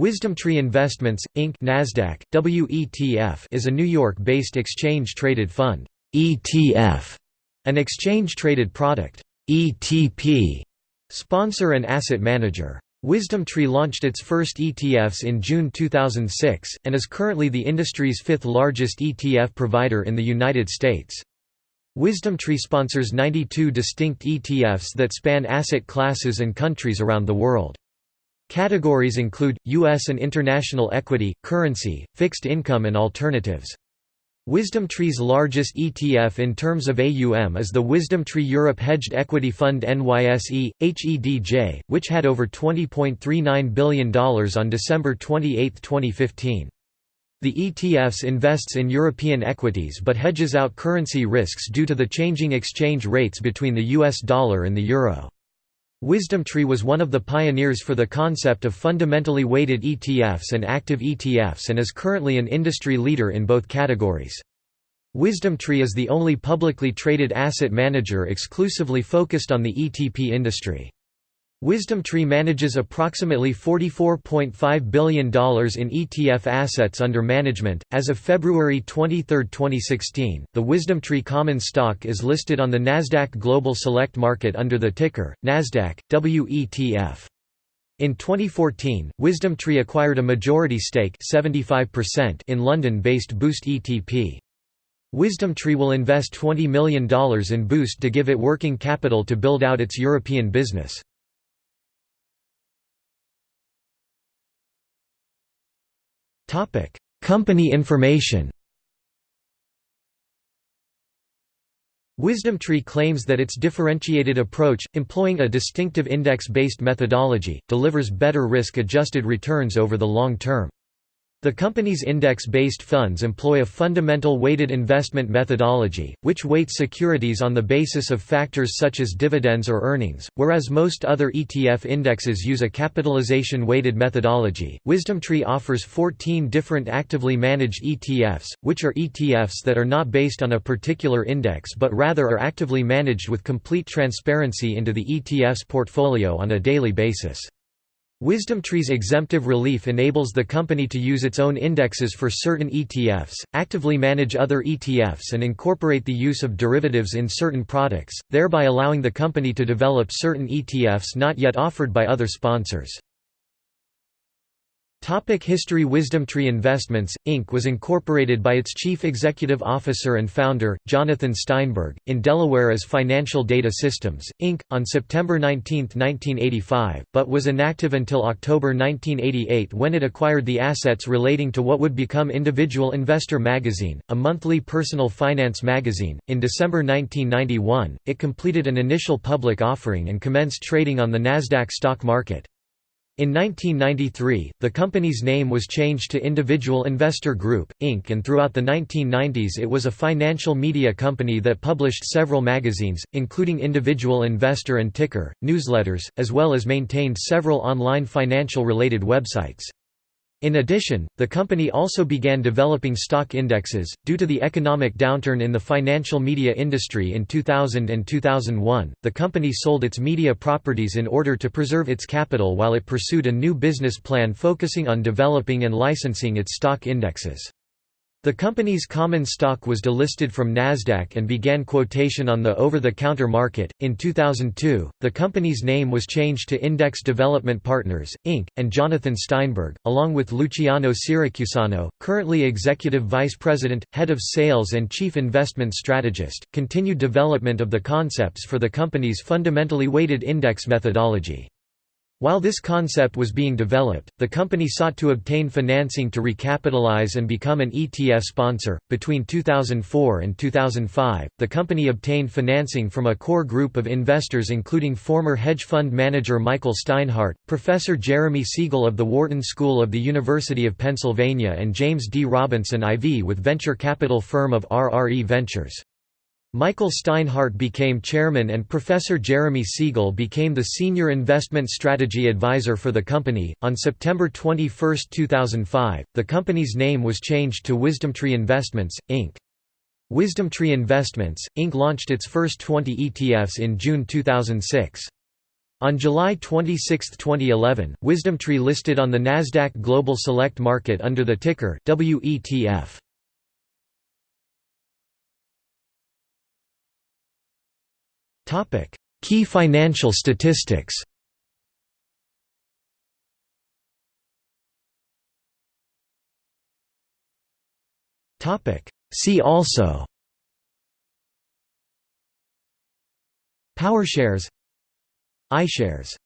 WisdomTree Investments, Inc. NASDAQ, WETF is a New York-based exchange-traded fund ETF, an exchange-traded product ETP, sponsor and asset manager. WisdomTree launched its first ETFs in June 2006, and is currently the industry's fifth largest ETF provider in the United States. WisdomTree sponsors 92 distinct ETFs that span asset classes and countries around the world. Categories include, U.S. and international equity, currency, fixed income and alternatives. WisdomTree's largest ETF in terms of AUM is the WisdomTree Europe Hedged Equity Fund NYSE, HEDJ, which had over $20.39 billion on December 28, 2015. The ETFs invests in European equities but hedges out currency risks due to the changing exchange rates between the US dollar and the euro. WisdomTree was one of the pioneers for the concept of fundamentally weighted ETFs and active ETFs and is currently an industry leader in both categories. WisdomTree is the only publicly traded asset manager exclusively focused on the ETP industry. WisdomTree manages approximately $44.5 billion in ETF assets under management. As of February 23, 2016, the WisdomTree common stock is listed on the Nasdaq Global Select Market under the ticker NASDAQ WETF. In 2014, WisdomTree acquired a majority stake 75% in London-based Boost ETP. WisdomTree will invest $20 million in Boost to give it working capital to build out its European business. Topic: Company information. WisdomTree claims that its differentiated approach, employing a distinctive index-based methodology, delivers better risk-adjusted returns over the long term. The company's index-based funds employ a fundamental weighted investment methodology, which weights securities on the basis of factors such as dividends or earnings, whereas most other ETF indexes use a capitalization-weighted methodology. WisdomTree offers 14 different actively managed ETFs, which are ETFs that are not based on a particular index but rather are actively managed with complete transparency into the ETF's portfolio on a daily basis. WisdomTree's exemptive relief enables the company to use its own indexes for certain ETFs, actively manage other ETFs and incorporate the use of derivatives in certain products, thereby allowing the company to develop certain ETFs not yet offered by other sponsors. Topic History WisdomTree Investments, Inc. was incorporated by its chief executive officer and founder, Jonathan Steinberg, in Delaware as Financial Data Systems, Inc., on September 19, 1985, but was inactive until October 1988 when it acquired the assets relating to what would become Individual Investor magazine, a monthly personal finance magazine. In December 1991, it completed an initial public offering and commenced trading on the Nasdaq stock market. In 1993, the company's name was changed to Individual Investor Group, Inc. and throughout the 1990s it was a financial media company that published several magazines, including Individual Investor and Ticker, newsletters, as well as maintained several online financial-related websites. In addition, the company also began developing stock indexes. Due to the economic downturn in the financial media industry in 2000 and 2001, the company sold its media properties in order to preserve its capital while it pursued a new business plan focusing on developing and licensing its stock indexes. The company's common stock was delisted from Nasdaq and began quotation on the over-the-counter market. In 2002, the company's name was changed to Index Development Partners Inc. and Jonathan Steinberg, along with Luciano Siracusano, currently executive vice president, head of sales and chief investment strategist, continued development of the concepts for the company's fundamentally weighted index methodology. While this concept was being developed, the company sought to obtain financing to recapitalize and become an ETF sponsor. Between 2004 and 2005, the company obtained financing from a core group of investors including former hedge fund manager Michael Steinhardt, Professor Jeremy Siegel of the Wharton School of the University of Pennsylvania, and James D. Robinson IV with venture capital firm of RRE Ventures. Michael Steinhardt became chairman and Professor Jeremy Siegel became the senior investment strategy advisor for the company. On September 21, 2005, the company's name was changed to WisdomTree Investments, Inc. WisdomTree Investments, Inc. launched its first 20 ETFs in June 2006. On July 26, 2011, WisdomTree listed on the Nasdaq Global Select Market under the ticker WETF. Key financial statistics. Topic: See also. Power PowerShares. iShares